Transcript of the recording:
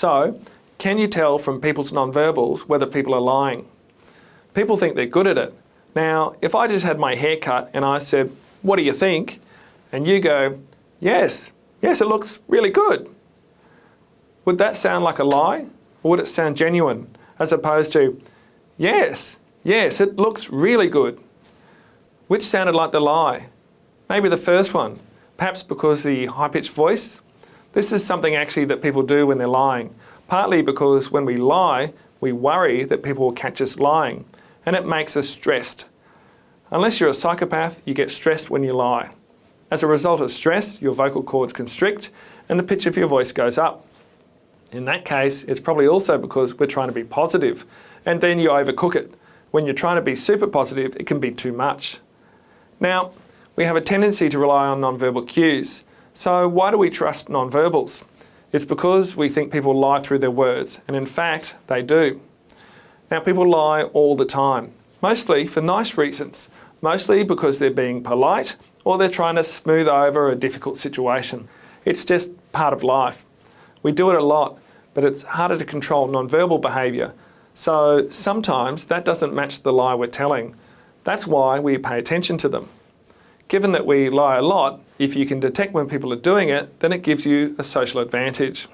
So, can you tell from people's nonverbals whether people are lying? People think they're good at it. Now, if I just had my hair cut and I said, what do you think? And you go, yes, yes, it looks really good. Would that sound like a lie? Or would it sound genuine? As opposed to, yes, yes, it looks really good. Which sounded like the lie? Maybe the first one, perhaps because the high-pitched voice. This is something actually that people do when they're lying, partly because when we lie, we worry that people will catch us lying, and it makes us stressed. Unless you're a psychopath, you get stressed when you lie. As a result of stress, your vocal cords constrict and the pitch of your voice goes up. In that case, it's probably also because we're trying to be positive, and then you overcook it. When you're trying to be super positive, it can be too much. Now, we have a tendency to rely on nonverbal cues. So why do we trust nonverbals? It's because we think people lie through their words, and in fact, they do. Now, people lie all the time, mostly for nice reasons, mostly because they're being polite or they're trying to smooth over a difficult situation. It's just part of life. We do it a lot, but it's harder to control nonverbal behaviour. So sometimes that doesn't match the lie we're telling. That's why we pay attention to them. Given that we lie a lot, if you can detect when people are doing it, then it gives you a social advantage.